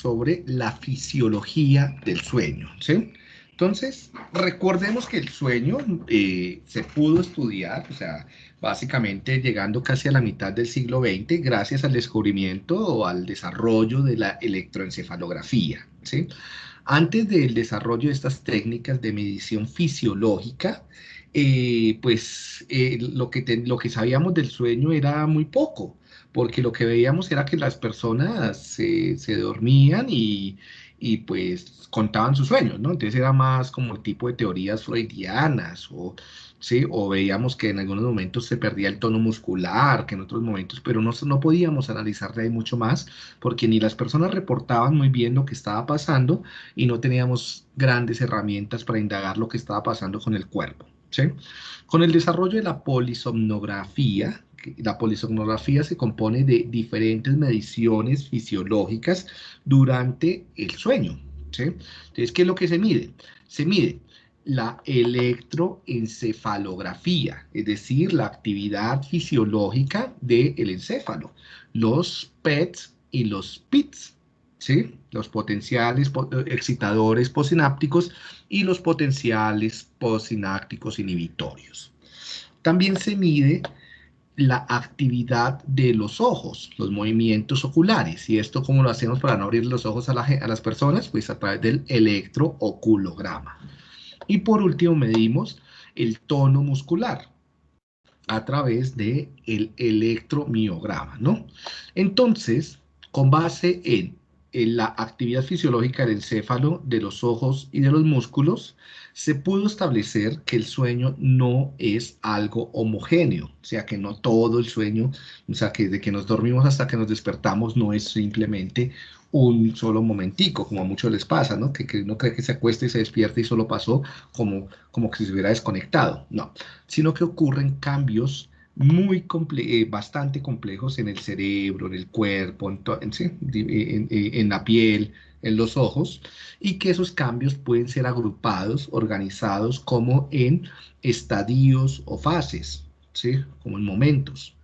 sobre la fisiología del sueño, ¿sí? Entonces, recordemos que el sueño eh, se pudo estudiar, o sea, básicamente llegando casi a la mitad del siglo XX, gracias al descubrimiento o al desarrollo de la electroencefalografía, ¿sí? Antes del desarrollo de estas técnicas de medición fisiológica, eh, pues eh, lo, que lo que sabíamos del sueño era muy poco, porque lo que veíamos era que las personas se, dormían y, pues contaban sus sueños, ¿no? Entonces era más como el tipo de teorías freudianas o, ¿sí? o veíamos que en algunos momentos se perdía el tono muscular, que en otros momentos, pero no, no podíamos analizar de mucho más porque ni las personas reportaban muy bien lo que estaba pasando y no teníamos grandes herramientas para indagar lo que estaba pasando con el cuerpo. ¿sí? Con el desarrollo de la polisomnografía, la polisomnografía se compone de diferentes mediciones fisiológicas durante el sueño. ¿sí? Entonces, ¿qué es lo que se mide? Se mide la electroencefalografía, es decir, la actividad fisiológica del encéfalo, los PETs y los PITs, ¿sí? los potenciales excitadores posinápticos y los potenciales posinápticos inhibitorios. También se mide la actividad de los ojos, los movimientos oculares. ¿Y esto cómo lo hacemos para no abrir los ojos a, las personas? Pues a través del electrooculograma. Y por último medimos el tono muscular a través del el electromiograma, ¿no? Entonces, con base en la actividad fisiológica del encéfalo, de los ojos y de los músculos, se pudo establecer que el sueño no es algo homogéneo, o sea que no todo el sueño, o sea que de que nos dormimos hasta que nos despertamos no es simplemente un solo momentico, como a muchos les pasa, ¿no? Que, que uno cree que se acuesta y se despierta y solo pasó como, como que se hubiera desconectado, no, sino que ocurren cambios muy eh, bastante complejos en el cerebro, en el cuerpo, en, la piel, en los ojos, y que esos cambios pueden ser agrupados, organizados como en estadios o fases, ¿sí? como en momentos.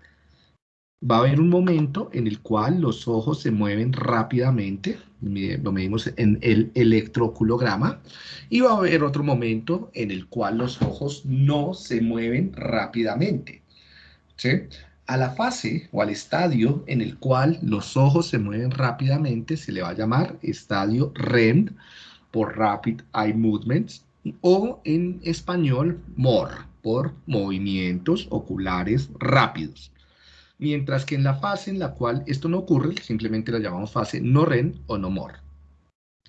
Va a haber un momento en el cual los ojos se mueven rápidamente, lo medimos en el electroculograma, y va a haber otro momento en el cual los ojos no se mueven rápidamente. A la fase o al estadio en el cual los ojos se mueven rápidamente se le va a llamar estadio REM por Rapid Eye Movements o en español MOR por movimientos oculares rápidos. Mientras que en la fase en la cual esto no ocurre, simplemente la llamamos fase no REM o no MOR.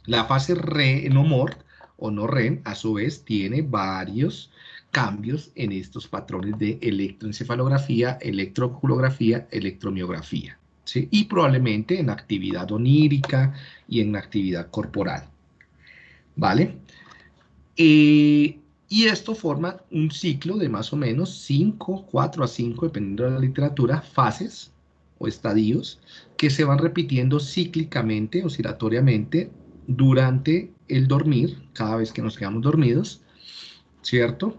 La fase RE no MOR o no REM a su vez tiene varios cambios en estos patrones de electroencefalografía, electroculografía, electromiografía. Y probablemente en actividad onírica y en actividad corporal. ¿Vale? Eh, y esto forma un ciclo de más o menos 5, 4 a 5, dependiendo de la literatura, fases o estadios que se van repitiendo cíclicamente, oscilatoriamente, durante el dormir, cada vez que nos quedamos dormidos, ¿cierto?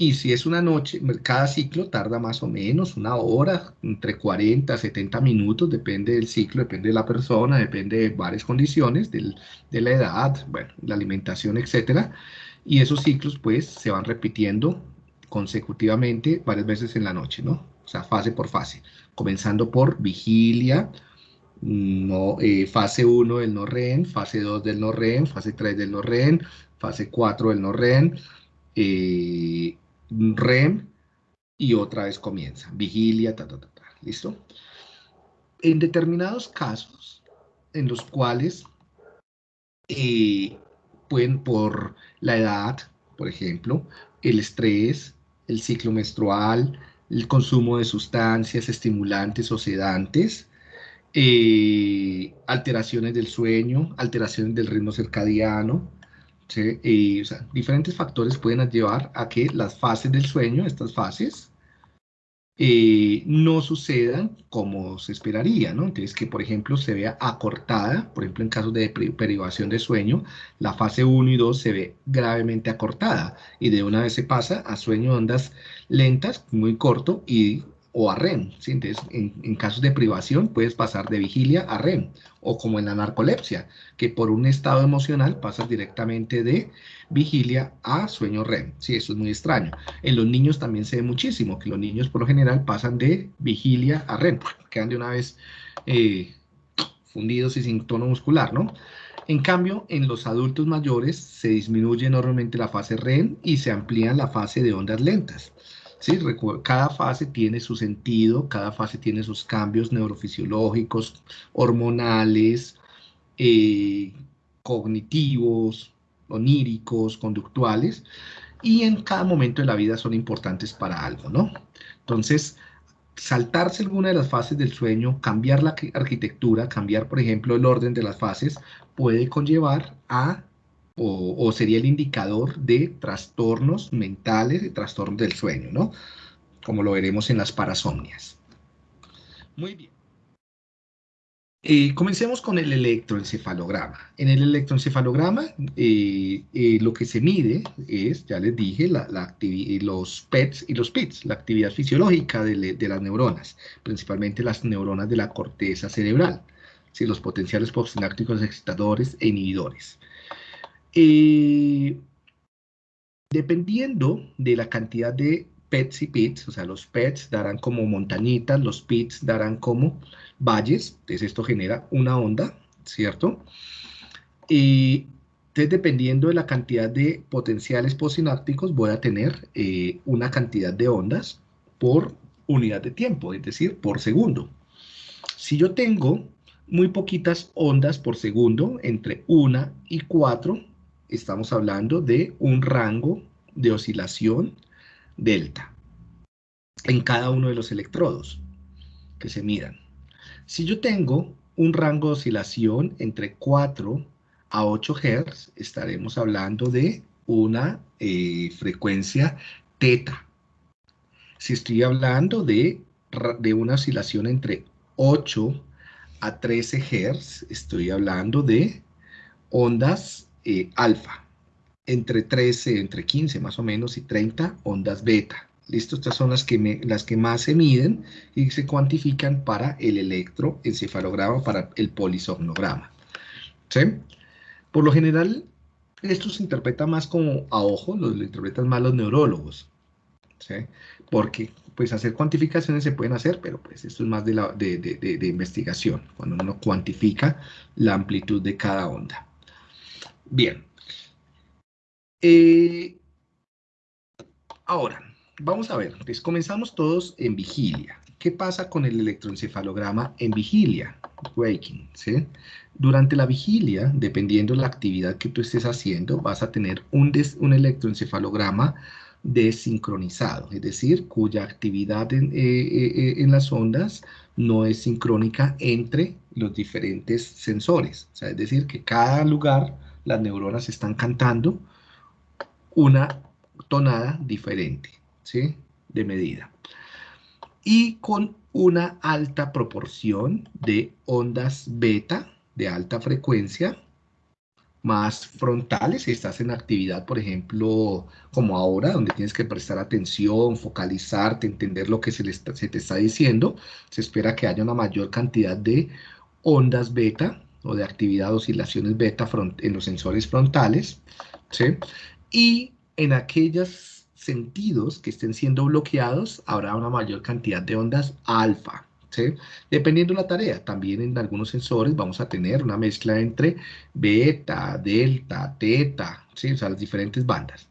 Y si es una noche, cada ciclo tarda más o menos una hora, entre 40 a 70 minutos, depende del ciclo, depende de la persona, depende de varias condiciones, de la edad, bueno, la alimentación, etc. Y esos ciclos, pues, se van repitiendo consecutivamente varias veces en la noche, ¿no? O sea, fase por fase, comenzando por vigilia, no, eh, fase 1 del no REN, fase 2 del no REN, fase 3 del no REN, fase 4 del no REN, eh, REM y otra vez comienza, vigilia, ta, ta, ta, ¿listo? En determinados casos en los cuales eh, pueden por la edad, por ejemplo, el estrés, el ciclo menstrual, el consumo de sustancias estimulantes o sedantes, eh, alteraciones del sueño, alteraciones del ritmo circadiano, diferentes factores pueden llevar a que las fases del sueño, estas fases, eh, no sucedan como se esperaría, ¿no? Entonces, que por ejemplo se vea acortada, por ejemplo en casos de privación de sueño, la fase 1 y 2 se ve gravemente acortada y de una vez se pasa a sueño de ondas lentas, muy corto y o a REM. Entonces, en, casos de privación puedes pasar de vigilia a REM, o como en la narcolepsia, que por un estado emocional pasas directamente de vigilia a sueño REM. Sí, eso es muy extraño. En los niños también se ve muchísimo, que los niños por lo general pasan de vigilia a REM, quedan de una vez eh, fundidos y sin tono muscular, ¿no? En cambio, en los adultos mayores se disminuye enormemente la fase REM y se amplía la fase de ondas lentas. ¿Sí? Cada fase tiene su sentido, cada fase tiene sus cambios neurofisiológicos, hormonales, eh, cognitivos, oníricos, conductuales, y en cada momento de la vida son importantes para algo, ¿no? Entonces, saltarse alguna de las fases del sueño, cambiar la arquitectura, cambiar, por ejemplo, el orden de las fases, puede conllevar a, o, sería el indicador de trastornos mentales, de trastornos del sueño, ¿no? Como lo veremos en las parasomnias. Muy bien. Eh, comencemos con el electroencefalograma. En el electroencefalograma eh, eh, lo que se mide es, ya les dije, la, los PETs y los PITs, la actividad fisiológica de, las neuronas, principalmente las neuronas de la corteza cerebral, los potenciales postsinápticos excitadores e inhibidores. Dependiendo de la cantidad de PETs y PITs, o sea, los PETs darán como montañitas, los PITs darán como valles, entonces esto genera una onda, ¿cierto? Y entonces dependiendo de la cantidad de potenciales postsinápticos voy a tener eh, una cantidad de ondas por unidad de tiempo, es decir, por segundo. Si yo tengo muy poquitas ondas por segundo, entre 1 y 4, estamos hablando de un rango de oscilación delta en cada uno de los electrodos que se midan. Si yo tengo un rango de oscilación entre 4 a 8 Hz, estaremos hablando de una eh, frecuencia teta. Si estoy hablando de, de una oscilación entre 8 a 13 Hz, estoy hablando de ondas eh, alfa. Entre 13, entre 15 más o menos y 30 ondas beta. ¿Listo? Estas son las que, las que más se miden y se cuantifican para el electroencefalograma, para el polisomnograma. ¿Sí? Por lo general, esto se interpreta más como a ojo, lo, interpretan más los neurólogos. ¿Sí? Porque pues hacer cuantificaciones se pueden hacer, pero pues esto es más de, la, de, investigación, cuando uno cuantifica la amplitud de cada onda. Bien. Eh, ahora, Vamos a ver, pues comenzamos todos en vigilia. ¿Qué pasa con el electroencefalograma en vigilia? Waking. Durante la vigilia, dependiendo de la actividad que tú estés haciendo, vas a tener un, electroencefalograma desincronizado, es decir, cuya actividad en, eh, eh, en, las ondas no es sincrónica entre los diferentes sensores. O sea, es decir, que cada lugar las neuronas están cantando una tonada diferente de medida. Y con una alta proporción de ondas beta de alta frecuencia, más frontales, si estás en actividad, por ejemplo, como ahora, donde tienes que prestar atención, focalizarte, entender lo que se, se te está diciendo, se espera que haya una mayor cantidad de ondas beta o de actividad, oscilaciones beta en los sensores frontales, ¿sí? Y en aquellas sentidos que estén siendo bloqueados, habrá una mayor cantidad de ondas alfa. ¿sí? Dependiendo de la tarea, también en algunos sensores vamos a tener una mezcla entre beta, delta, teta, ¿sí? o sea, las diferentes bandas.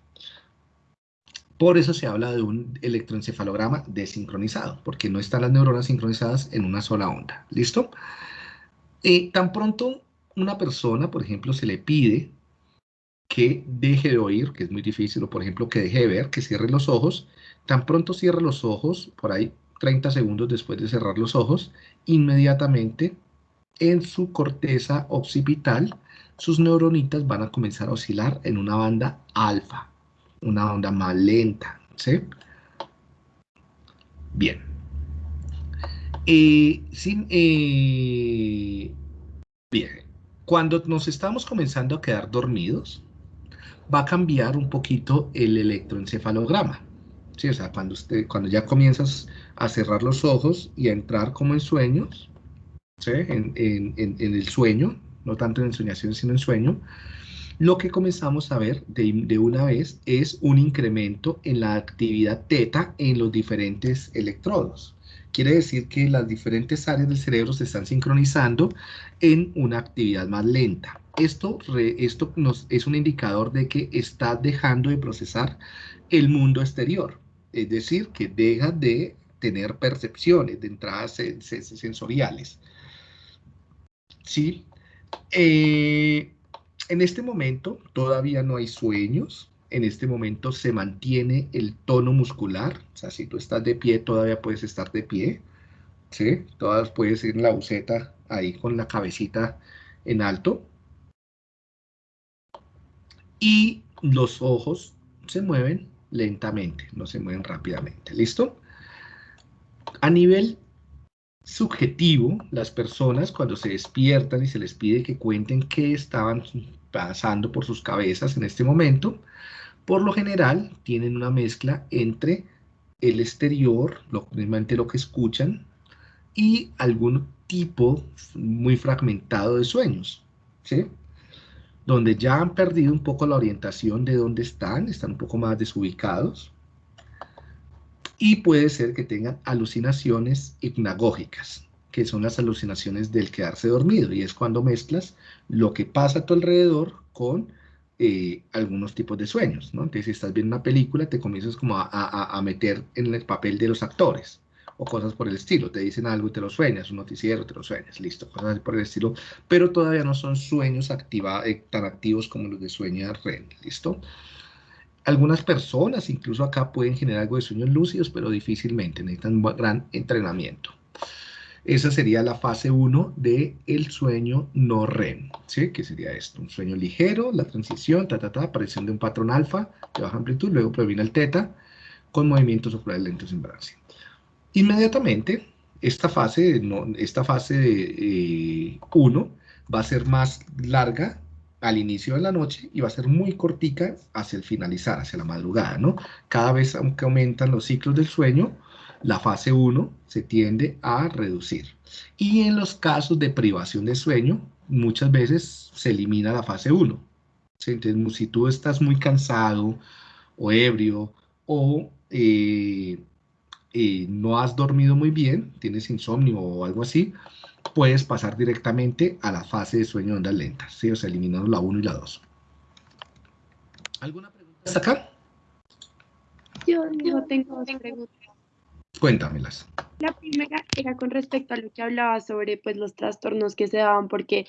Por eso se habla de un electroencefalograma desincronizado, porque no están las neuronas sincronizadas en una sola onda. ¿Listo? Eh, tan pronto una persona, por ejemplo, se le pide que deje de oír, que es muy difícil, o por ejemplo que deje de ver, que cierre los ojos, tan pronto cierre los ojos, por ahí 30 segundos después de cerrar los ojos, inmediatamente en su corteza occipital, sus neuronitas van a comenzar a oscilar en una banda alfa, una onda más lenta, ¿sí? Bien. Eh, eh, bien, cuando nos estamos comenzando a quedar dormidos, va a cambiar un poquito el electroencefalograma. Sí, o sea, cuando, usted, cuando ya comienzas a cerrar los ojos y a entrar como en sueños, en, el sueño, no tanto en ensoñación, sino en sueño, lo que comenzamos a ver de, de, una vez es un incremento en la actividad teta en los diferentes electrodos. Quiere decir que las diferentes áreas del cerebro se están sincronizando en una actividad más lenta. Esto, esto nos, es un indicador de que está dejando de procesar el mundo exterior. Es decir, que deja de tener percepciones de entradas sensoriales. ¿Sí? Eh, en este momento todavía no hay sueños, en este momento se mantiene el tono muscular, o sea, si tú estás de pie, todavía puedes estar de pie, ¿sí? Todas puedes ir en la buceta ahí con la cabecita en alto. Y los ojos se mueven lentamente, no se mueven rápidamente, ¿listo? A nivel subjetivo, las personas cuando se despiertan y se les pide que cuenten qué estaban pasando por sus cabezas en este momento, por lo general tienen una mezcla entre el exterior, lo, lo que escuchan, y algún tipo muy fragmentado de sueños, ¿sí? Donde ya han perdido un poco la orientación de dónde están, están un poco más desubicados, y puede ser que tengan alucinaciones hipnagógicas, que son las alucinaciones del quedarse dormido, y es cuando mezclas lo que pasa a tu alrededor con eh, algunos tipos de sueños, ¿no? Entonces, si estás viendo una película, te comienzas como a, a, a, meter en el papel de los actores, o cosas por el estilo, te dicen algo y te lo sueñas, un noticiero, te lo sueñas, listo, cosas por el estilo, pero todavía no son sueños activa, eh, tan activos como los de sueño REM, listo. Algunas personas, incluso acá, pueden generar algo de sueños lúcidos, pero difícilmente, necesitan un gran entrenamiento. Esa sería la fase 1 del el sueño no REM, ¿sí? Que sería esto, un sueño ligero, la transición, ta, ta, ta, aparición de un patrón alfa de baja amplitud, luego proviene el teta, con movimientos oculares lentos en brazo. Inmediatamente, esta fase, no, esta fase 1 eh, va a ser más larga al inicio de la noche y va a ser muy cortica hacia el finalizar, hacia la madrugada, ¿no? Cada vez que aumentan los ciclos del sueño, la fase 1 se tiende a reducir. Y en los casos de privación de sueño, muchas veces se elimina la fase 1. Entonces, si tú estás muy cansado o ebrio o eh, eh, no has dormido muy bien, tienes insomnio o algo así, puedes pasar directamente a la fase de sueño de ondas lentas, ¿sí? o sea, eliminando la 1 y la 2. ¿Alguna pregunta hasta acá? Yo, no tengo preguntas. Cuéntamelas. La primera era con respecto a lo que hablaba sobre pues, los trastornos que se daban, porque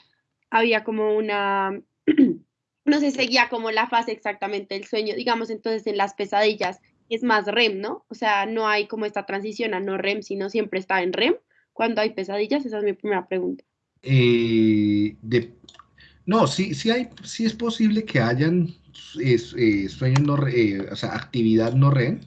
había como una, no se seguía como la fase exactamente del sueño, digamos, entonces en las pesadillas es más REM, ¿no? O sea, no hay como esta transición a no REM, sino siempre está en REM cuando hay pesadillas, esa es mi primera pregunta. Eh, no, sí, sí, hay, sí es posible que hayan eh, sueños no, eh, o sea, actividad no REM,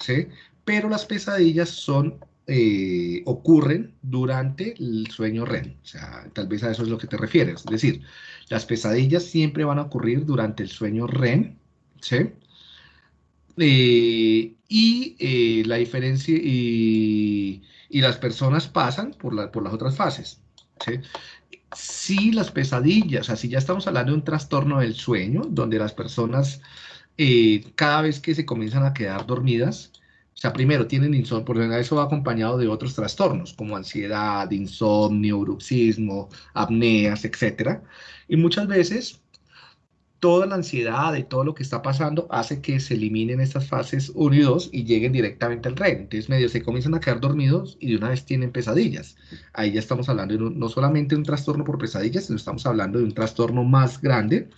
¿sí? Pero las pesadillas son, eh, ocurren durante el sueño REM. O sea, tal vez a eso es lo que te refieres. Es decir, las pesadillas siempre van a ocurrir durante el sueño REM, ¿sí? Eh, y eh, la diferencia, y, las personas pasan por, la, por las otras fases, ¿sí? Si las pesadillas, si ya estamos hablando de un trastorno del sueño, donde las personas cada vez que se comienzan a quedar dormidas, o sea, primero tienen insomnio, por ejemplo, eso va acompañado de otros trastornos como ansiedad, insomnio, bruxismo, apneas, etc. Y muchas veces toda la ansiedad de todo lo que está pasando hace que se eliminen estas fases 1 y 2 y lleguen directamente al REM. Entonces, medio se comienzan a quedar dormidos y de una vez tienen pesadillas. Ahí ya estamos hablando de no solamente de un trastorno por pesadillas, sino estamos hablando de un trastorno más grande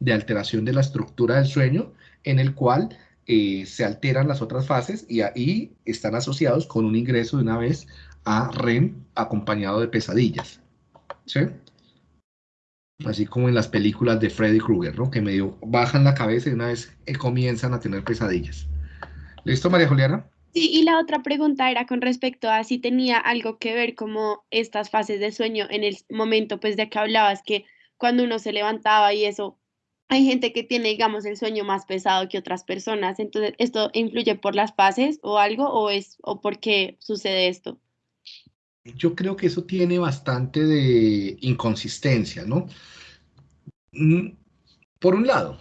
de alteración de la estructura del sueño en el cual eh, se alteran las otras fases y ahí están asociados con un ingreso de una vez a REM acompañado de pesadillas. ¿Sí? Así como en las películas de Freddy Krueger, ¿no? Que medio bajan la cabeza y una vez eh, comienzan a tener pesadillas. ¿Listo, María Juliana? Sí, y la otra pregunta era con respecto a si tenía algo que ver como estas fases de sueño en el momento pues de que hablabas que cuando uno se levantaba y eso hay gente que tiene, digamos, el sueño más pesado que otras personas. Entonces, ¿esto influye por las fases o algo o es o por qué sucede esto? Yo creo que eso tiene bastante de inconsistencia, ¿no? Mm, por un lado,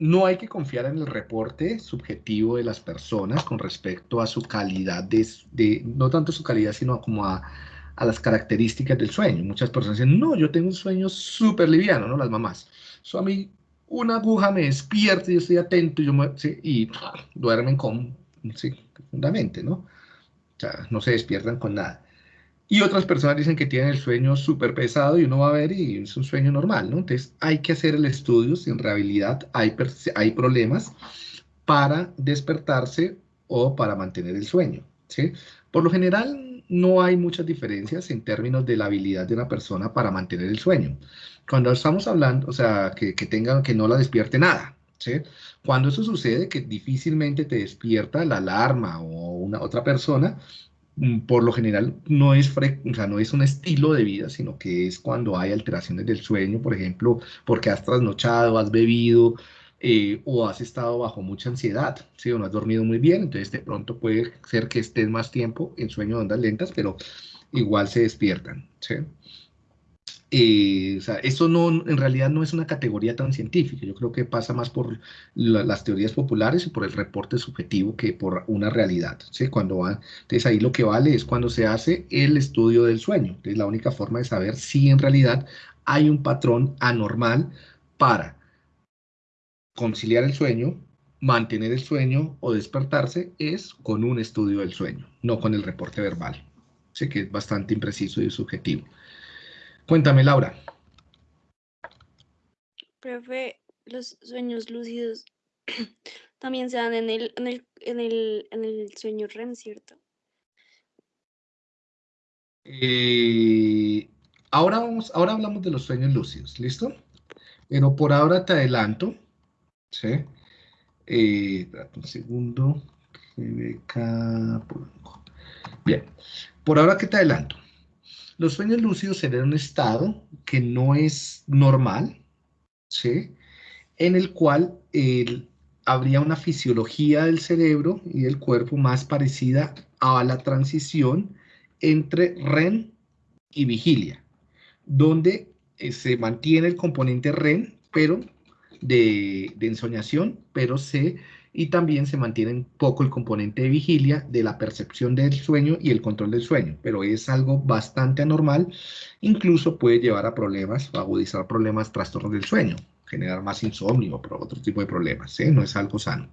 no hay que confiar en el reporte subjetivo de las personas con respecto a su calidad de, no tanto su calidad, sino como a, las características del sueño. Muchas personas dicen, no, yo tengo un sueño súper liviano, ¿no? Las mamás. Eso a mí, una aguja me despierta y yo estoy atento y, yo y duermen con, sí, profundamente, ¿no? O sea, no se despiertan con nada. Y otras personas dicen que tienen el sueño súper pesado y uno va a ver y es un sueño normal, ¿no? Entonces hay que hacer el estudio si en realidad hay, hay problemas para despertarse o para mantener el sueño, ¿sí? Por lo general no hay muchas diferencias en términos de la habilidad de una persona para mantener el sueño. Cuando estamos hablando, o sea, que, que tenga, que no la despierte nada, ¿sí? Cuando eso sucede, que difícilmente te despierta la alarma o una otra persona, Mm, por lo general no es, o sea, no es un estilo de vida, sino que es cuando hay alteraciones del sueño, por ejemplo, porque has trasnochado, has bebido eh, o has estado bajo mucha ansiedad, ¿sí? o no has dormido muy bien, entonces de pronto puede ser que estés más tiempo en sueño de ondas lentas, pero igual se despiertan. ¿sí? Eh, eso no, en realidad no es una categoría tan científica. Yo creo que pasa más por las teorías populares y por el reporte subjetivo que por una realidad. ¿sí? Cuando va, entonces ahí lo que vale es cuando se hace el estudio del sueño. Es la única forma de saber si en realidad hay un patrón anormal para conciliar el sueño, mantener el sueño o despertarse es con un estudio del sueño, no con el reporte verbal. Sé que es bastante impreciso y subjetivo. Cuéntame, Laura. Profe, los sueños lúcidos también se dan en el, en el, en el, en el sueño REM, ¿cierto? Eh, ahora, vamos, ahora hablamos de los sueños lúcidos, ¿listo? Pero por ahora te adelanto, ¿sí? Eh, un segundo. Bien, por ahora que te adelanto. Los sueños lúcidos serían un estado que no es normal, ¿sí? en el cual habría una fisiología del cerebro y del cuerpo más parecida a la transición entre REM y vigilia, donde eh, se mantiene el componente REM, pero de, de ensoñación, pero se y también se mantiene un poco el componente de vigilia de la percepción del sueño y el control del sueño, pero es algo bastante anormal, incluso puede llevar a problemas, a agudizar problemas, trastornos del sueño, generar más insomnio o otro tipo de problemas, ¿eh? no es algo sano.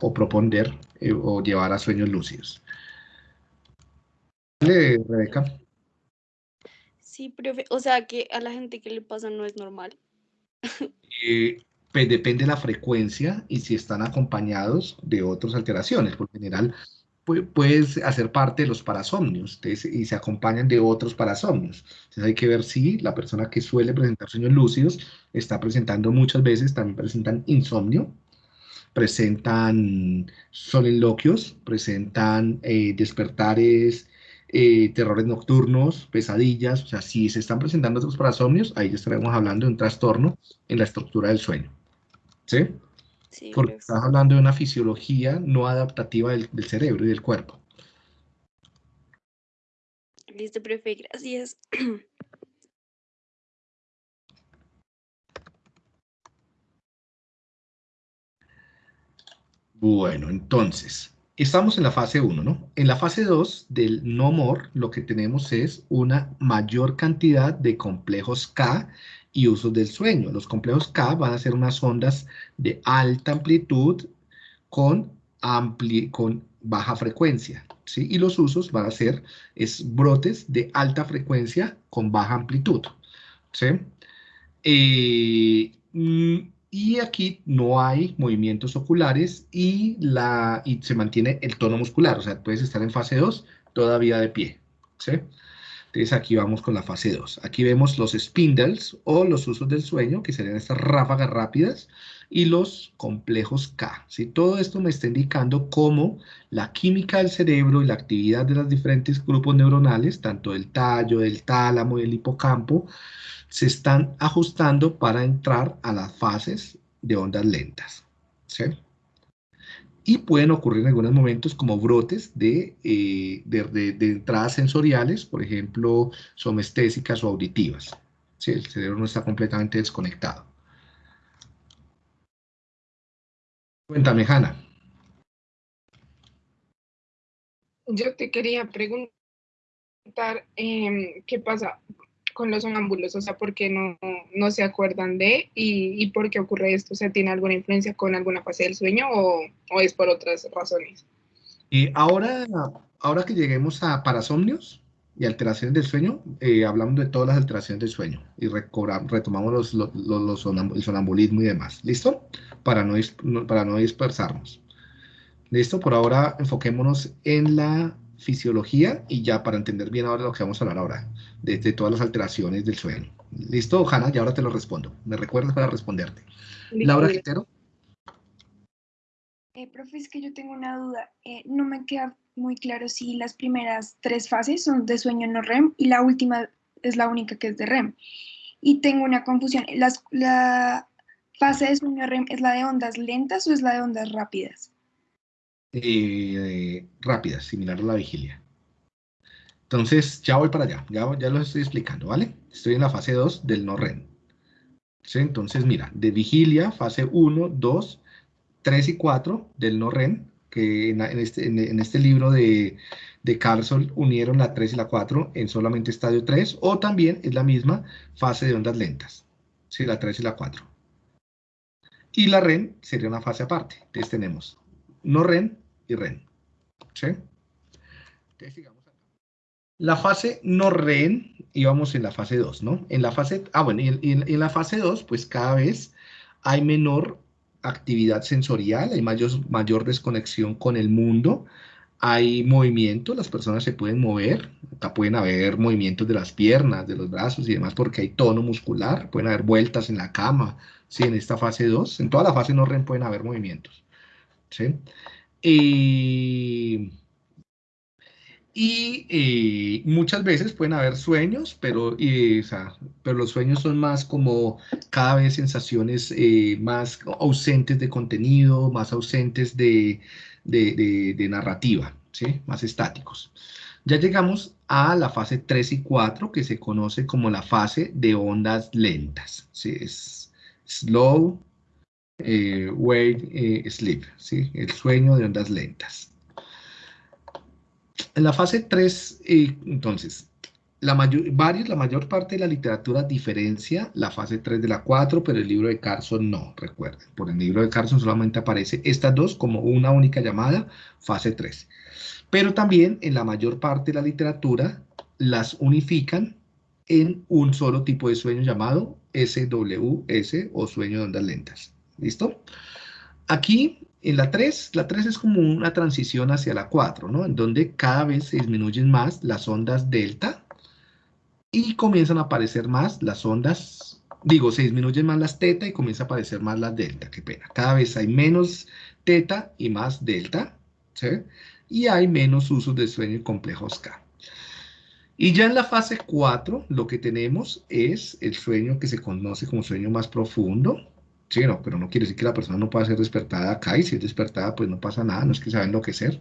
O proponer eh, o llevar a sueños lúcidos. Rebeca. Sí, profe, o sea que a la gente que le pasa no es normal. Eh, pues depende de la frecuencia y si están acompañados de otras alteraciones. Por general, puedes hacer parte de los parasomnios y se acompañan de otros parasomnios. Entonces hay que ver si la persona que suele presentar sueños lúcidos está presentando muchas veces, también presentan insomnio, presentan soliloquios, presentan eh, despertares, eh, terrores nocturnos, pesadillas, o sea, si se están presentando otros parasomnios, ahí ya estaremos hablando de un trastorno en la estructura del sueño. ¿Sí? Porque estás hablando de una fisiología no adaptativa del, cerebro y del cuerpo. Listo, profe, gracias. Bueno, entonces, estamos en la fase 1, ¿no? En la fase 2 del no more, lo que tenemos es una mayor cantidad de complejos K y usos del sueño. Los complejos K van a ser unas ondas de alta amplitud con, con baja frecuencia. ¿sí? Y los usos van a ser es brotes de alta frecuencia con baja amplitud. ¿sí? Eh, y aquí no hay movimientos oculares y, la, y se mantiene el tono muscular. O sea, puedes estar en fase 2 todavía de pie. ¿sí? Entonces aquí vamos con la fase 2. Aquí vemos los spindles o los usos del sueño, que serían estas ráfagas rápidas, y los complejos K. ¿sí? Todo esto me está indicando cómo la química del cerebro y la actividad de los diferentes grupos neuronales, tanto del tallo, del tálamo del hipocampo, se están ajustando para entrar a las fases de ondas lentas. ¿sí? Y pueden ocurrir en algunos momentos como brotes de, eh, de, entradas sensoriales, por ejemplo, somestésicas o auditivas. ¿sí? El cerebro no está completamente desconectado. Cuéntame, Hanna. Yo te quería preguntar, em, ¿qué pasa? Con los sonambulos, o sea, ¿por qué no, no se acuerdan de y, y, por qué ocurre esto? O sea, ¿tiene alguna influencia con alguna fase del sueño o, o es por otras razones? Y ahora, ahora que lleguemos a parasomnios y alteraciones del sueño, eh, hablamos de todas las alteraciones del sueño y retomamos los, los, los el sonambulismo y demás. ¿Listo? Para no, para no dispersarnos. ¿Listo? Por ahora enfoquémonos en la fisiología y ya para entender bien ahora lo que vamos a hablar ahora, de, todas las alteraciones del sueño. ¿Listo, Hanna? Y ahora te lo respondo. ¿Me recuerdas para responderte? Laura Quintero. Eh, profe, es que yo tengo una duda. Eh, no me queda muy claro si las primeras tres fases son de sueño no REM y la última es la única que es de REM. Y tengo una confusión. Las, ¿La fase de sueño REM es la de ondas lentas o es la de ondas rápidas? Eh, rápidas, similar a la vigilia. Entonces, ya voy para allá, ya, ya lo estoy explicando, ¿vale? Estoy en la fase 2 del no REM. Entonces, mira, de vigilia, fase 1, 2, 3 y 4 del no REM, que en, este, en, este, libro de, de Carlson unieron la 3 y la 4 en solamente estadio 3, o también es la misma fase de ondas lentas, ¿sí? la 3 y la 4. Y la REM sería una fase aparte. Entonces tenemos no REM y REM. ¿Sí? La fase no REM, íbamos en la fase 2, ¿no? En la fase, ah, bueno, y en, la fase 2, pues cada vez hay menor actividad sensorial, hay mayor, mayor desconexión con el mundo, hay movimiento, las personas se pueden mover, acá pueden haber movimientos de las piernas, de los brazos y demás, porque hay tono muscular, pueden haber vueltas en la cama, sí, en esta fase 2, en toda la fase no REM pueden haber movimientos. ¿sí? Y, y muchas veces pueden haber sueños, pero, pero los sueños son más como cada vez sensaciones eh, más ausentes de contenido, más ausentes de, narrativa, más estáticos. Ya llegamos a la fase 3 y 4, que se conoce como la fase de ondas lentas. ¿sí? Es slow, eh, wake eh, sleep, ¿sí? el sueño de ondas lentas. En la fase 3, eh, entonces, la mayor, la mayor parte de la literatura diferencia la fase 3 de la 4, pero el libro de Carson no, recuerden. Por el libro de Carson solamente aparece estas dos como una única llamada, fase 3. Pero también en la mayor parte de la literatura las unifican en un solo tipo de sueño llamado SWS o sueño de ondas lentas. ¿Listo? Aquí, en la 3, la 3 es como una transición hacia la 4, ¿no? En donde cada vez se disminuyen más las ondas delta y comienzan a aparecer más las ondas, digo, se disminuyen más las teta y comienza a aparecer más las delta, qué pena. Cada vez hay menos teta y más delta, ¿sí? Y hay menos usos de sueño y complejos K. Y ya en la fase 4, lo que tenemos es el sueño que se conoce como sueño más profundo, Sí, no, pero no quiere decir que la persona no pueda ser despertada acá y si es despertada pues no pasa nada, no es que se va a enloquecer.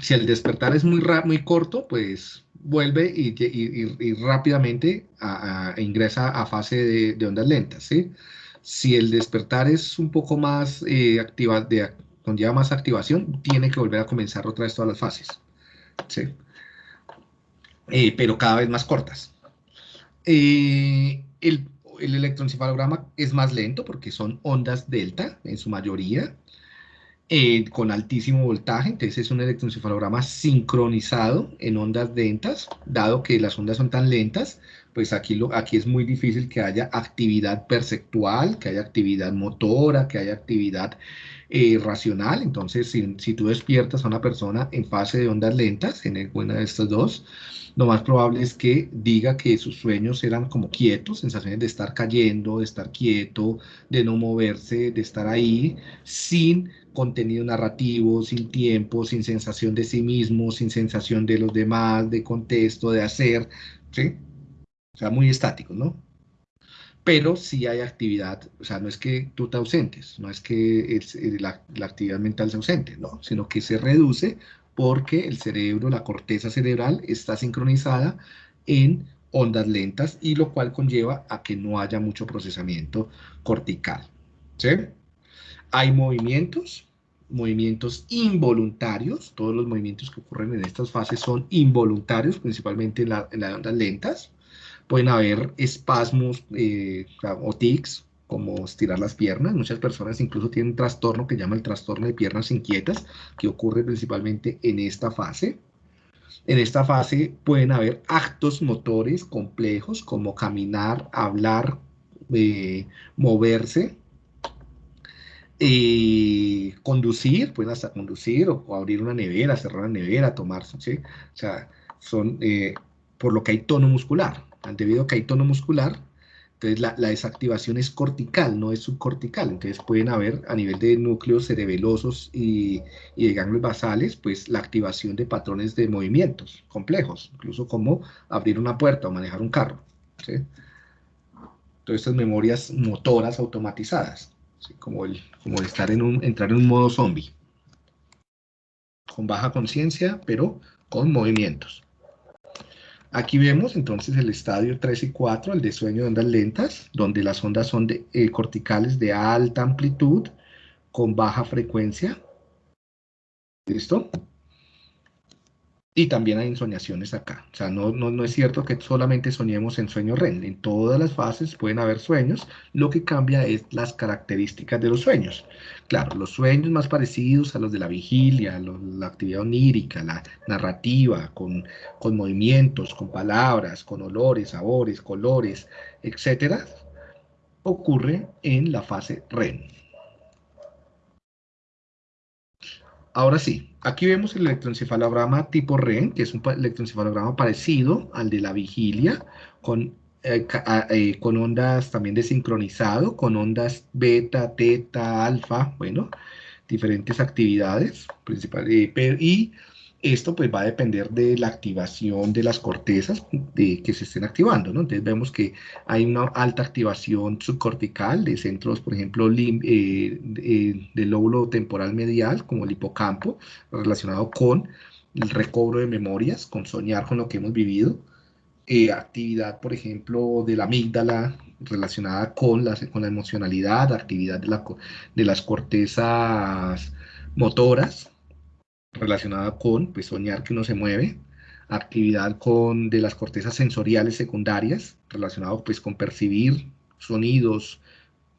Si el despertar es muy, muy corto, pues vuelve y, rápidamente ingresa a fase de, ondas lentas, ¿sí? Si el despertar es un poco más eh, activa, de, conlleva más activación, tiene que volver a comenzar otra vez todas las fases, ¿sí? Eh, pero cada vez más cortas. Eh, el, el electroencefalograma es más lento porque son ondas delta en su mayoría. eh, con altísimo voltaje, entonces es un electroencefalograma sincronizado en ondas lentas, dado que las ondas son tan lentas, pues aquí, lo, aquí es muy difícil que haya actividad perceptual, que haya actividad motora, que haya actividad eh, racional, entonces si, si, tú despiertas a una persona en fase de ondas lentas, en alguna de estas dos, lo más probable es que diga que sus sueños eran como quietos, sensaciones de estar cayendo, de estar quieto, de no moverse, de estar ahí, sin contenido narrativo, sin tiempo, sin sensación de sí mismo, sin sensación de los demás, de contexto, de hacer, ¿sí? O sea, muy estático, ¿no? Pero sí hay actividad, o sea, no es que tú te ausentes, no es que la, la actividad mental se ausente, ¿no? Sino que se reduce porque el cerebro, la corteza cerebral, está sincronizada en ondas lentas y lo cual conlleva a que no haya mucho procesamiento cortical. ¿sí? Hay movimientos, movimientos involuntarios, todos los movimientos que ocurren en estas fases son involuntarios, principalmente en, las ondas lentas. Pueden haber espasmos eh, o tics, como estirar las piernas. Muchas personas incluso tienen trastorno que llama el trastorno de piernas inquietas, que ocurre principalmente en esta fase. En esta fase pueden haber actos motores complejos como caminar, hablar, eh, moverse, eh, conducir, pueden hasta conducir o, abrir una nevera, cerrar la nevera, tomarse, ¿sí? O sea, son, por lo que hay tono muscular. Debido a que hay tono muscular, entonces la, desactivación es cortical, no es subcortical. Entonces pueden haber a nivel de núcleos cerebelosos y, de ganglios basales, pues la activación de patrones de movimientos complejos, incluso como abrir una puerta o manejar un carro. ¿sí? Todas estas memorias motoras automatizadas como, el, como estar en un, entrar en un modo zombie, con baja conciencia, pero con movimientos. Aquí vemos entonces el estadio 3 y 4, el de sueño de ondas lentas, donde las ondas son de, eh, corticales de alta amplitud con baja frecuencia. ¿Listo? Y también hay ensoñaciones acá. O sea, no, no, no, es cierto que solamente soñemos en sueño REM. En todas las fases pueden haber sueños. Lo que cambia es las características de los sueños. Claro, los sueños más parecidos a los de la vigilia, la actividad onírica, la narrativa, con, con movimientos, con palabras, con olores, sabores, colores, etcétera, ocurre en la fase REM. Ahora sí, aquí vemos el electroencefalograma tipo REM, que es un electroencefalograma parecido al de la vigilia, con, eh, eh, con ondas también de sincronizado, con ondas beta, teta, alfa, bueno, diferentes actividades principales, eh, y esto pues va a depender de la activación de las cortezas de, que se estén activando, ¿no? Entonces vemos que hay una alta activación subcortical de centros, por ejemplo, eh, del lóbulo temporal medial, como el hipocampo, relacionado con el recobro de memorias, con soñar con lo que hemos vivido. Eh, actividad, por ejemplo, de la amígdala relacionada con la, con la emocionalidad, actividad de, la, de las cortezas motoras, relacionada con pues, soñar que uno se mueve, actividad con, de las cortezas sensoriales secundarias, relacionado pues, con percibir sonidos,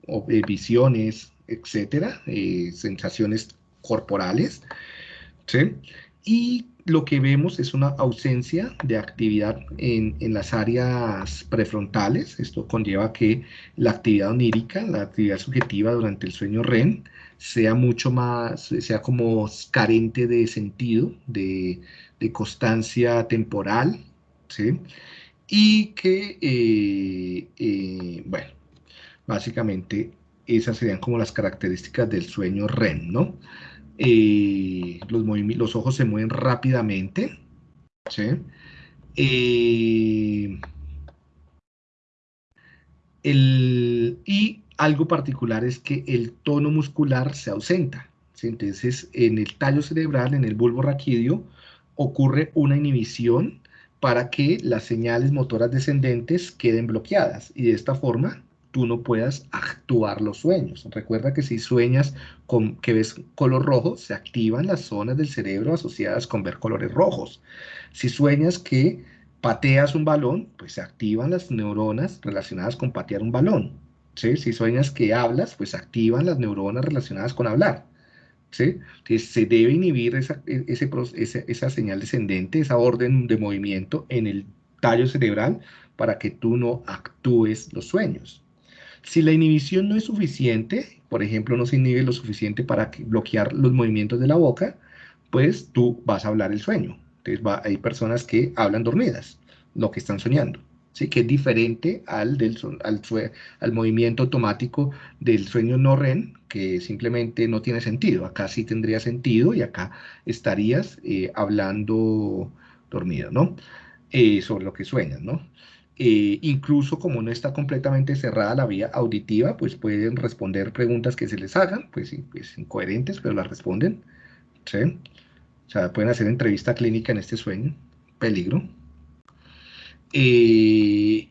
o, eh, visiones, etcétera, eh, sensaciones corporales, ¿sí? Y lo que vemos es una ausencia de actividad en, en, las áreas prefrontales. Esto conlleva que la actividad onírica, la actividad subjetiva durante el sueño REM, sea mucho más, sea como carente de sentido, de, constancia temporal, ¿sí? Y que, eh, eh, bueno, básicamente esas serían como las características del sueño REM, ¿no? Eh, los, los ojos se mueven rápidamente, ¿sí? el, y algo particular es que el tono muscular se ausenta. Entonces, en el tallo cerebral, en el bulbo raquídeo, ocurre una inhibición para que las señales motoras descendentes queden bloqueadas y de esta forma tú no puedas actuar los sueños. Recuerda que si sueñas con que ves color rojo, se activan las zonas del cerebro asociadas con ver colores rojos. Si sueñas que pateas un balón, pues se activan las neuronas relacionadas con patear un balón. Si sueñas que hablas, pues activan las neuronas relacionadas con hablar. ¿sí? Entonces se debe inhibir esa, e, esa señal descendente, esa orden de movimiento en el tallo cerebral para que tú no actúes los sueños. Si la inhibición no es suficiente, por ejemplo, no se inhibe lo suficiente para bloquear los movimientos de la boca, pues tú vas a hablar el sueño. Entonces va, hay personas que hablan dormidas, lo que están soñando. ¿Sí? que es diferente al, del, al, al, movimiento automático del sueño no REM, que simplemente no tiene sentido. Acá sí tendría sentido y acá estarías eh, hablando dormido, ¿no? Eh, sobre lo que sueñas, ¿no? Eh, incluso como no está completamente cerrada la vía auditiva, pues pueden responder preguntas que se les hagan, pues, pues incoherentes, pero las responden, ¿sí? O sea, pueden hacer entrevista clínica en este sueño, peligro. Eh,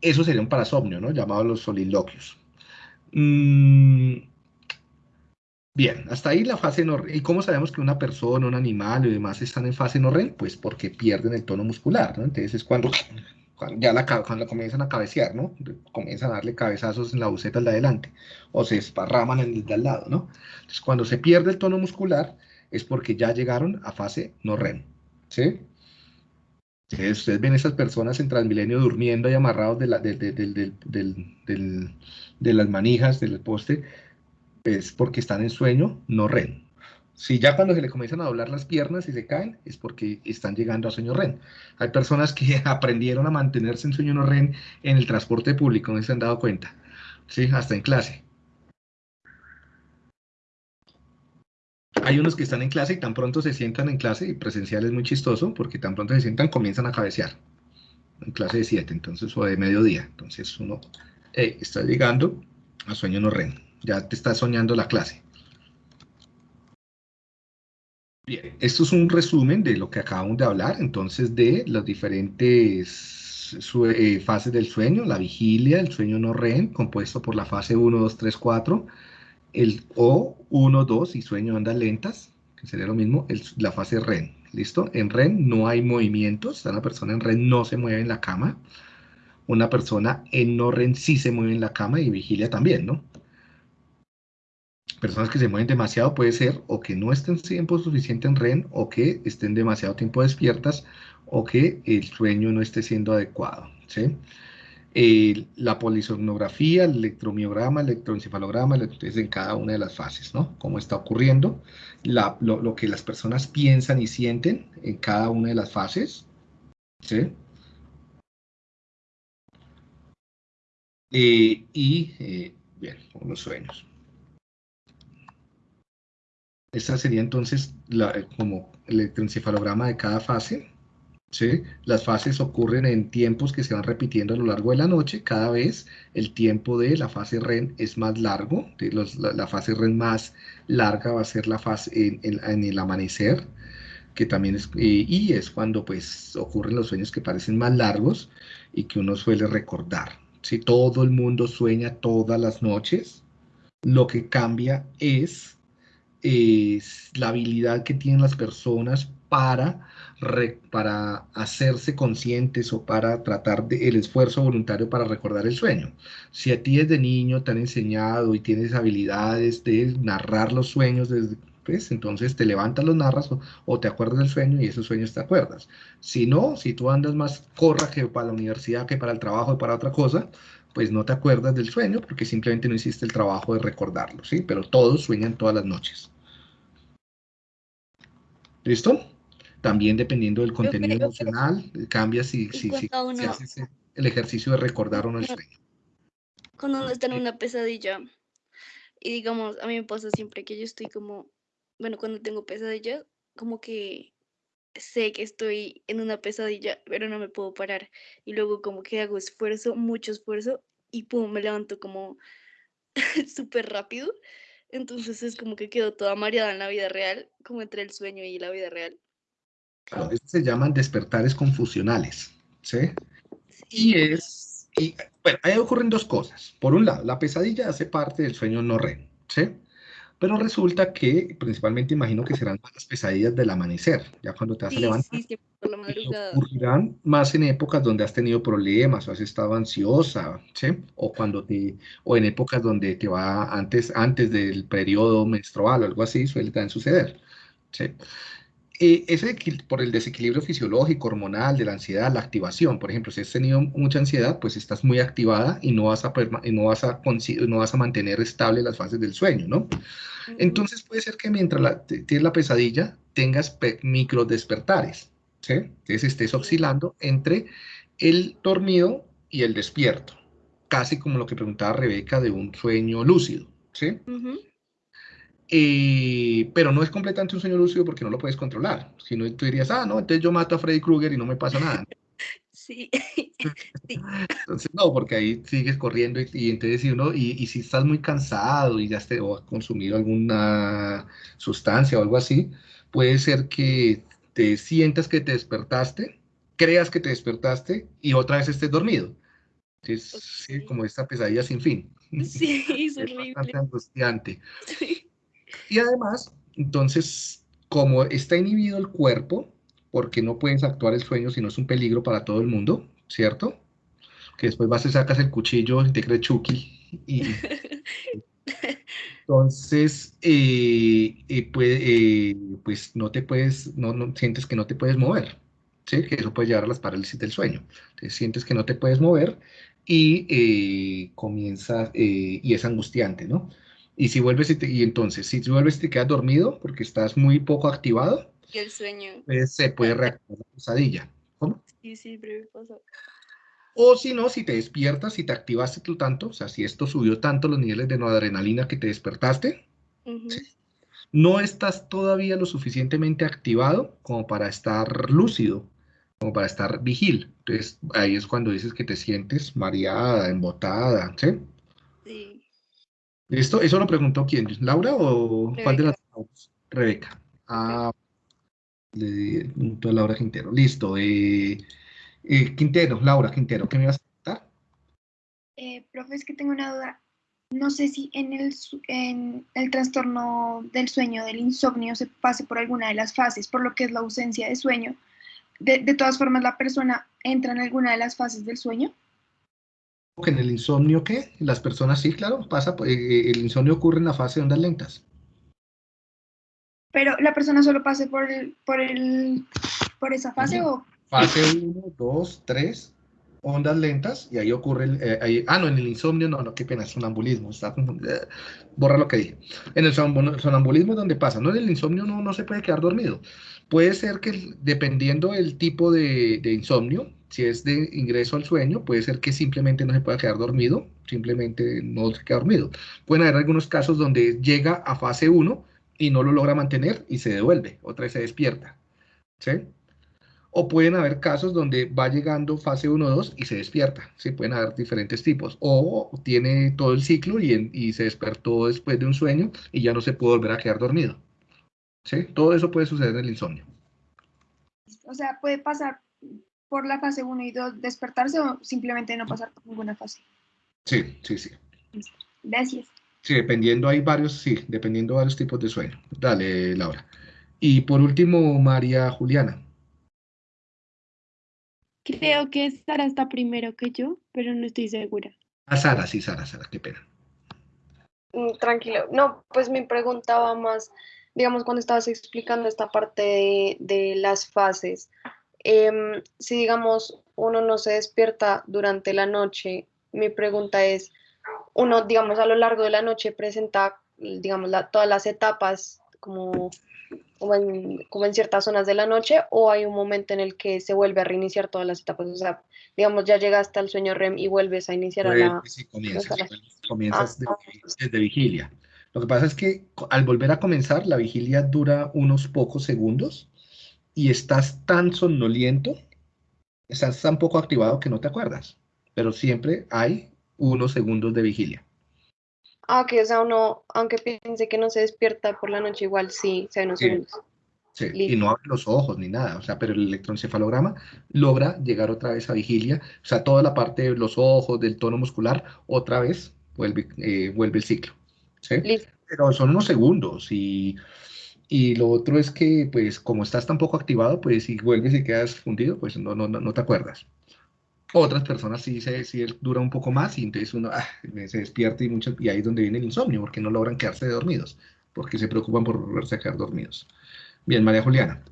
eso sería un parasomnio, ¿no? Llamado los soliloquios. Mm, bien, hasta ahí la fase no ¿Y cómo sabemos que una persona, un animal y demás están en fase no REM? Pues porque pierden el tono muscular, ¿no? Entonces es cuando, ya la, cuando comienzan a cabecear, ¿no? Comienzan a darle cabezazos en la buceta de adelante o se esparraman en el de al lado, ¿no? Entonces cuando se pierde el tono muscular es porque ya llegaron a fase no REM, ¿sí? Ustedes ven esas personas en Transmilenio durmiendo y amarrados de, la, de, las manijas del poste, es porque están en sueño, no REM. Si ya cuando se le comienzan a doblar las piernas y se caen, es porque están llegando a sueño REM. Hay personas que aprendieron a mantenerse en sueño no REM en el transporte público, no se han dado cuenta. Sí, hasta en clase. Hay unos que están en clase y tan pronto se sientan en clase, y presencial es muy chistoso, porque tan pronto se sientan comienzan a cabecear, en clase de 7, entonces, o de mediodía, entonces uno está llegando a sueño no REM, ya te está soñando la clase. Bien, esto es un resumen de lo que acabamos de hablar, entonces, de las diferentes eh, fases del sueño, la vigilia, el sueño no REM, compuesto por la fase 1, 2, 3, 4, el O1, 2 y sueño de ondas lentas, que sería lo mismo, la fase REM. ¿Listo? En REM no hay movimientos, una persona en REM no se mueve en la cama, una persona en no REM sí se mueve en la cama y vigilia también, ¿no? Personas que se mueven demasiado puede ser o que no estén tiempo suficiente en REM o que estén demasiado tiempo despiertas o que el sueño no esté siendo adecuado, ¿sí? La polisomnografía, el electromiograma, el electroencefalograma, es en cada una de las fases, ¿no? Cómo está ocurriendo, lo, que las personas piensan y sienten en cada una de las fases, ¿sí? Eh, y, eh, bien, los sueños. Esta sería entonces la, como el electroencefalograma de cada fase. ¿Sí? Las fases ocurren en tiempos que se van repitiendo a lo largo de la noche. Cada vez el tiempo de la fase REM es más largo. la, fase REM más larga va a ser la fase en, el amanecer, que también es, eh, y es cuando pues ocurren los sueños que parecen más largos y que uno suele recordar. Si todo el mundo sueña todas las noches, lo que cambia es, es la habilidad que tienen las personas para para hacerse conscientes o para tratar de, el esfuerzo voluntario para recordar el sueño. Si a ti desde niño te han enseñado y tienes habilidades de narrar los sueños desde pues, entonces te levantas, los narras o, te acuerdas del sueño y esos sueños te acuerdas. Si no, si tú andas más corra que para la universidad, que para el trabajo y para otra cosa, pues no te acuerdas del sueño porque simplemente no hiciste el trabajo de recordarlo, ¿sí? Pero todos sueñan todas las noches. ¿Listo? También dependiendo del contenido emocional, cambia si, si, si, haces el ejercicio de recordar o no el sueño. Cuando uno está en una pesadilla, y digamos, a mí me pasa siempre que yo estoy como, bueno, cuando tengo pesadillas, como que sé que estoy en una pesadilla, pero no me puedo parar. Y luego como que hago esfuerzo, mucho esfuerzo, y pum, me levanto como súper rápido. Entonces es como que quedo toda mareada en la vida real, como entre el sueño y la vida real. Claro, se llaman despertares confusionales, ¿sí? Y es, bueno, ahí ocurren dos cosas. Por un lado, la pesadilla hace parte del sueño no REM, ¿sí? Pero resulta que, principalmente imagino que serán las pesadillas del amanecer, ya cuando te vas a Sí, levantar. sí, y ocurrirán más en épocas donde has tenido problemas o has estado ansiosa, ¿sí? O cuando te, o en épocas donde te va antes, antes del periodo menstrual o algo así, suele también suceder, ¿sí? Eh, ese por el desequilibrio fisiológico, hormonal, de la ansiedad, la activación, por ejemplo, si has tenido mucha ansiedad, pues estás muy activada y no vas a, no vas a, no vas a mantener estable las fases del sueño, ¿no? Entonces puede ser que mientras la- tienes la pesadilla tengas pe- micro despertares, ¿sí? Entonces estés oscilando entre el dormido y el despierto, casi como lo que preguntaba Rebeca de un sueño lúcido, ¿sí? Ujú. Eh, pero no es completamente un sueño lúcido porque no lo puedes controlar. Si no, tú dirías, ah, no, entonces yo mato a Freddy Krueger y no me pasa nada. Sí. Entonces, no, porque ahí sigues corriendo y, y entonces si uno, y, y si estás muy cansado y ya te, o has consumido alguna sustancia o algo así, puede ser que te sientas que te despertaste, creas que te despertaste y otra vez estés dormido. Entonces, sí, Ok. como esta pesadilla sin fin. Sí, es Es horrible. bastante angustiante. Sí. Y además, entonces, como está inhibido el cuerpo, porque no puedes actuar el sueño si no es un peligro para todo el mundo, ¿cierto? Que después vas y sacas el cuchillo y te crees Chucky. Y entonces, eh, eh, puede- eh, pues no te puedes, no, no sientes que no te puedes mover, ¿sí? Que eso puede llevar a las parálisis del sueño. Entonces, sientes que no te puedes mover y eh, comienzas, eh, y es angustiante, ¿no? Y si vuelves y, te- y entonces, si vuelves y te quedas dormido porque estás muy poco activado, Y el sueño. pues se puede reactivar la pesadilla. ¿Cómo? Sí, siempre me pasa. O si no, si te despiertas, si te activaste tú tanto, o sea, si esto subió tanto los niveles de noradrenalina que te despertaste, Ujú. no estás todavía lo suficientemente activado como para estar lúcido, como para estar vigil. Entonces, ahí es cuando dices que te sientes mareada, embotada, ¿sí? Sí. ¿Listo? ¿Eso lo preguntó quién? ¿Laura o cuál de las dos? Rebeca. Ah, le preguntó a Laura Quintero. Listo. eh, eh, Quintero, Laura Quintero, ¿qué me ibas a preguntar? Eh, profe, es que tengo una duda. No sé si en el, en el trastorno del sueño, del insomnio, se pase por alguna de las fases, por lo que es la ausencia de sueño. De, de todas formas, la persona entra en alguna de las fases del sueño. Que en el insomnio, ¿qué? Las personas, sí, claro, pasa, eh, eh, el insomnio ocurre en la fase de ondas lentas. Pero la persona solo pase por, el, por, el, por esa fase o Fase 1, 2, 3, ondas lentas, y ahí ocurre el, eh, ahí- ah, no, en el insomnio, no, no, qué pena, es sonambulismo, está. Eh, borra lo que dije. En el sonambu- sonambulismo es donde pasa, no, en el insomnio no, no se puede quedar dormido. Puede ser que dependiendo del tipo de, insomnio, si es de ingreso al sueño, puede ser que simplemente no se pueda quedar dormido, simplemente no se queda dormido. Pueden haber algunos casos donde llega a fase 1 y no lo logra mantener y se devuelve, otra vez se despierta. ¿Sí? O pueden haber casos donde va llegando fase 1 2 y se despierta. Sí, pueden haber diferentes tipos. O tiene todo el ciclo y, y se despertó después de un sueño y ya no se puede volver a quedar dormido. ¿Sí? Todo eso puede suceder en el insomnio. O sea, puede pasar por la fase 1 y 2, despertarse o simplemente no pasar por ninguna fase. Sí, sí, sí. Gracias. Sí, dependiendo, hay varios, sí, dependiendo de varios tipos de sueño. Dale, Laura. Y por último, María Juliana. Creo que Sara está primero que yo, pero no estoy segura. Ah, Sara, sí, Sara, Sara, qué pena. Mm, Tranquilo. No, pues mi pregunta va más, digamos, cuando estabas explicando esta parte de, de las fases. em, si, digamos, uno no se despierta durante la noche, mi pregunta es, uno, digamos, a lo largo de la noche presenta, digamos, la- todas las etapas como, como, en, como en ciertas zonas de la noche o hay un momento en el que se vuelve a reiniciar todas las etapas. O sea, digamos, ya llegaste al sueño REM y vuelves a iniciar a la... Y comienzas, Ah, de- desde vigilia. Lo que pasa es que al volver a comenzar, la vigilia dura unos pocos segundos y estás tan somnoliento, estás tan poco activado que no te acuerdas, pero siempre hay unos segundos de vigilia. Ah, ok, o sea, uno, aunque piense que no se despierta por la noche, igual sí, se unos Sí. segundos. Sí, y no abre los ojos ni nada, o sea, pero el electroencefalograma logra llegar otra vez a vigilia, o sea, toda la parte de los ojos, del tono muscular, otra vez vuelve, eh, vuelve el ciclo. ¿Sí? Listo. pero son unos segundos y, y lo otro es que, pues, como estás tan poco activado, pues si vuelves y quedas fundido, pues no, no, no te acuerdas. Otras personas sí, se, sí dura un poco más y entonces uno ah, se despierta y, mucho, y ahí es donde viene el insomnio, porque no logran quedarse dormidos, porque se preocupan por volverse a quedar dormidos. Bien, María Juliana.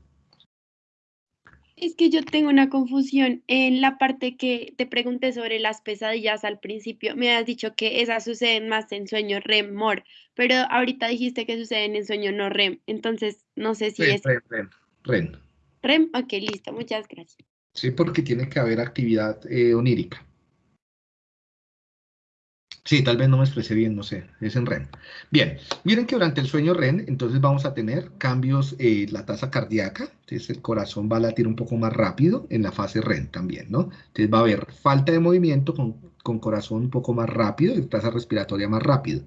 Es que yo tengo una confusión en la parte que te pregunté sobre las pesadillas al principio. Me has dicho que esas suceden más en sueño REM, MOR, pero ahorita dijiste que suceden en sueño no REM. Entonces, no sé si es... REM, REM, REM. REM, ok, listo, muchas gracias. Sí, porque tiene que haber actividad eh, onírica. Sí, tal vez no me expresé bien, no sé, es en REM. Bien, miren que durante el sueño REM, entonces vamos a tener cambios en la tasa cardíaca, entonces el corazón va a latir un poco más rápido en la fase REM también, ¿no? Entonces va a haber falta de movimiento con, con corazón un poco más rápido y tasa respiratoria más rápido.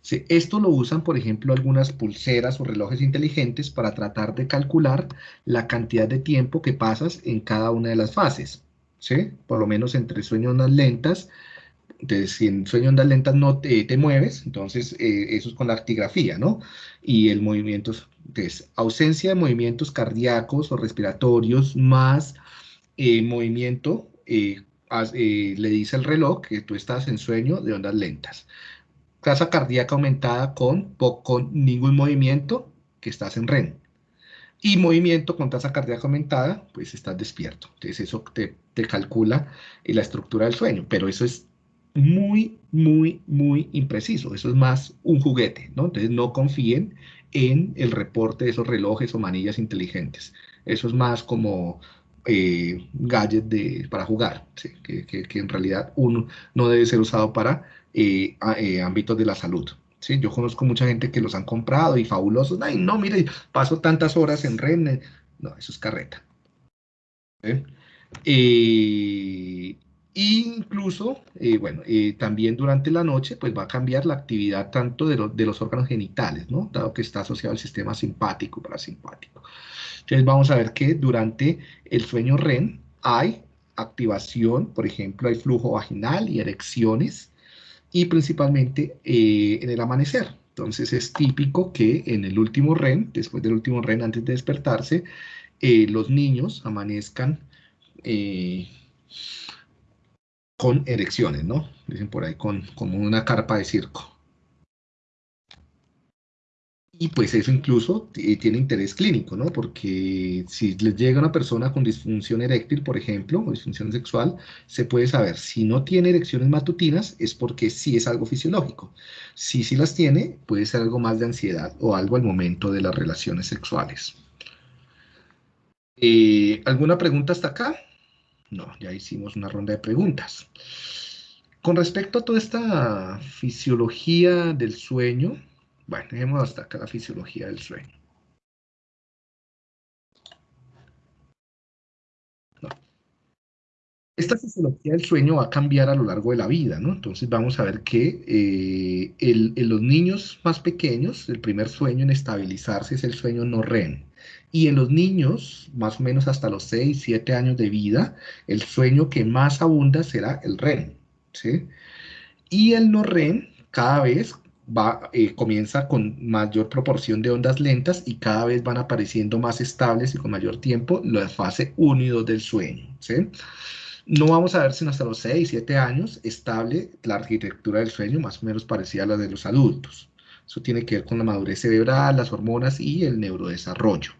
Sí, esto lo usan, por ejemplo, algunas pulseras o relojes inteligentes para tratar de calcular la cantidad de tiempo que pasas en cada una de las fases, ¿sí? Por lo menos entre sueños más lentas, entonces, si en sueño ondas lentas no te, mueves, entonces eh, eso es con la actigrafía, ¿no? Y el movimiento, es ausencia de movimientos cardíacos o respiratorios más eh, movimiento, eh, le dice el reloj que tú estás en sueño de ondas lentas. Tasa cardíaca aumentada con, con ningún movimiento, que estás en REM. Y movimiento con tasa cardíaca aumentada, pues estás despierto. Entonces eso te, te calcula la estructura del sueño, pero eso es muy, muy, muy impreciso. Eso es más un juguete, ¿no? Entonces no confíen en el reporte de esos relojes o manillas inteligentes. Eso es más como eh, gadget de, para jugar, que, que, en realidad uno no debe ser usado para eh, eh, ámbitos de la salud. ¿sí? Yo conozco mucha gente que los han comprado y fabulosos. Ay, no, mire, paso tantas horas en REN. No, eso es carreta. ¿sí? Incluso, eh, bueno, eh, también durante la noche, pues va a cambiar la actividad tanto de, los órganos genitales, ¿no? Dado que está asociado al sistema simpático, parasimpático. Entonces vamos a ver que durante el sueño REM hay activación, por ejemplo, hay flujo vaginal y erecciones, y principalmente eh, en el amanecer. Entonces es típico que en el último REM, después del último REM, antes de despertarse, los niños amanezcan con erecciones, ¿no? Dicen por ahí, con, como una carpa de circo. Y pues eso incluso tiene interés clínico, ¿no? Porque si les llega una persona con disfunción eréctil, por ejemplo, o disfunción sexual, se puede saber si no tiene erecciones matutinas es porque sí es algo fisiológico. Si sí las tiene, puede ser algo más de ansiedad o algo al momento de las relaciones sexuales. Eh, ¿Alguna pregunta hasta acá? No, ya hicimos una ronda de preguntas. Con respecto a toda esta fisiología del sueño, bueno, dejemos hasta acá la fisiología del sueño. Esta fisiología del sueño va a cambiar a lo largo de la vida, ¿no? Entonces vamos a ver que eh, en los niños más pequeños, el primer sueño en estabilizarse es el sueño no REM. Y en los niños, más o menos hasta los 6, 7 años de vida, el sueño que más abunda será el REM. ¿sí? Y el no REM cada vez va, eh, comienza con mayor proporción de ondas lentas y cada vez van apareciendo más estables y con mayor tiempo la fase 1 y 2 del sueño. ¿sí? No vamos a ver sino hasta los 6, 7 años estable la arquitectura del sueño, más o menos parecida a la de los adultos. Eso tiene que ver con la madurez cerebral, las hormonas y el neurodesarrollo.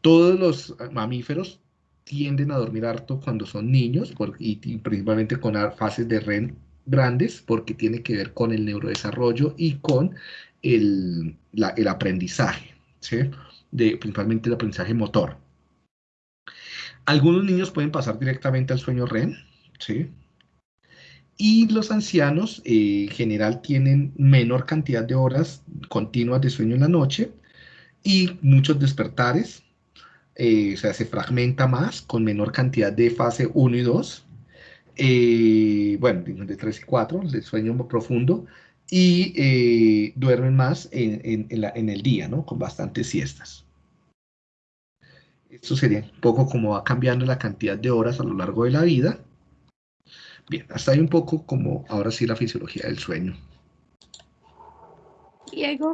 Todos los mamíferos tienden a dormir harto cuando son niños y, principalmente con fases de REM grandes porque tiene que ver con el neurodesarrollo y con el, aprendizaje, ¿sí? de, principalmente el aprendizaje motor. Algunos niños pueden pasar directamente al sueño REM. Y los ancianos eh, en general tienen menor cantidad de horas continuas de sueño en la noche y muchos despertares, eh, o sea, se fragmenta más con menor cantidad de fase 1 y 2, eh, bueno, de 3 y 4, de sueño profundo, y eh, duermen más en, en, el día, ¿no? Con bastantes siestas. Esto sería un poco como va cambiando la cantidad de horas a lo largo de la vida. Bien, hasta ahí un poco como ahora sí la fisiología del sueño. Diego.